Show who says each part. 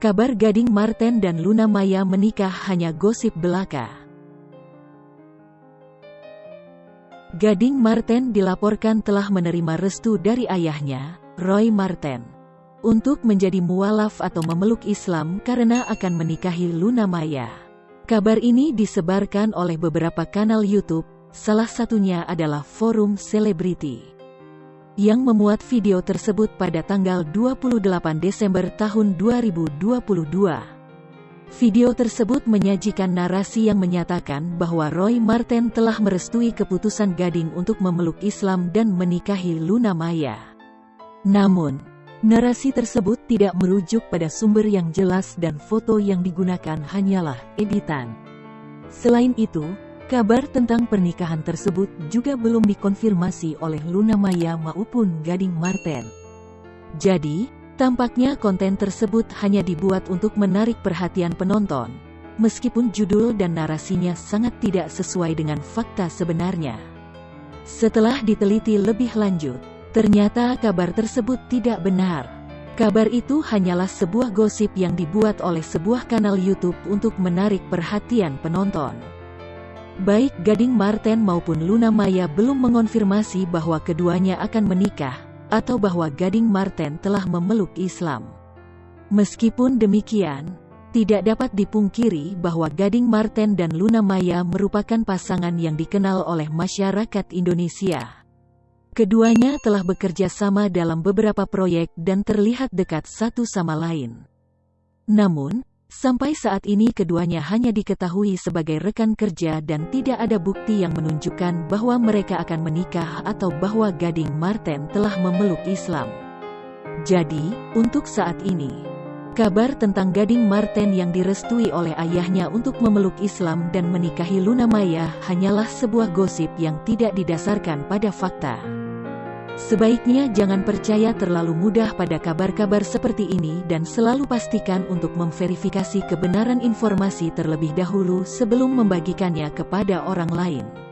Speaker 1: Kabar Gading Marten dan Luna Maya menikah hanya gosip belaka. Gading Marten dilaporkan telah menerima restu dari ayahnya, Roy Marten, untuk menjadi mualaf atau memeluk Islam karena akan menikahi Luna Maya. Kabar ini disebarkan oleh beberapa kanal YouTube, salah satunya adalah Forum Selebriti yang memuat video tersebut pada tanggal 28 Desember tahun 2022. Video tersebut menyajikan narasi yang menyatakan bahwa Roy Marten telah merestui keputusan Gading untuk memeluk Islam dan menikahi Luna Maya. Namun, narasi tersebut tidak merujuk pada sumber yang jelas dan foto yang digunakan hanyalah editan. Selain itu, Kabar tentang pernikahan tersebut juga belum dikonfirmasi oleh Luna Maya maupun Gading Marten. Jadi, tampaknya konten tersebut hanya dibuat untuk menarik perhatian penonton, meskipun judul dan narasinya sangat tidak sesuai dengan fakta sebenarnya. Setelah diteliti lebih lanjut, ternyata kabar tersebut tidak benar. Kabar itu hanyalah sebuah gosip yang dibuat oleh sebuah kanal YouTube untuk menarik perhatian penonton. Baik Gading Marten maupun Luna Maya belum mengonfirmasi bahwa keduanya akan menikah, atau bahwa Gading Marten telah memeluk Islam. Meskipun demikian, tidak dapat dipungkiri bahwa Gading Marten dan Luna Maya merupakan pasangan yang dikenal oleh masyarakat Indonesia. Keduanya telah bekerja sama dalam beberapa proyek dan terlihat dekat satu sama lain. Namun, Sampai saat ini keduanya hanya diketahui sebagai rekan kerja dan tidak ada bukti yang menunjukkan bahwa mereka akan menikah atau bahwa Gading Marten telah memeluk Islam. Jadi, untuk saat ini, kabar tentang Gading Marten yang direstui oleh ayahnya untuk memeluk Islam dan menikahi Luna Maya hanyalah sebuah gosip yang tidak didasarkan pada fakta. Sebaiknya jangan percaya terlalu mudah pada kabar-kabar seperti ini dan selalu pastikan untuk memverifikasi kebenaran informasi terlebih dahulu sebelum membagikannya kepada orang lain.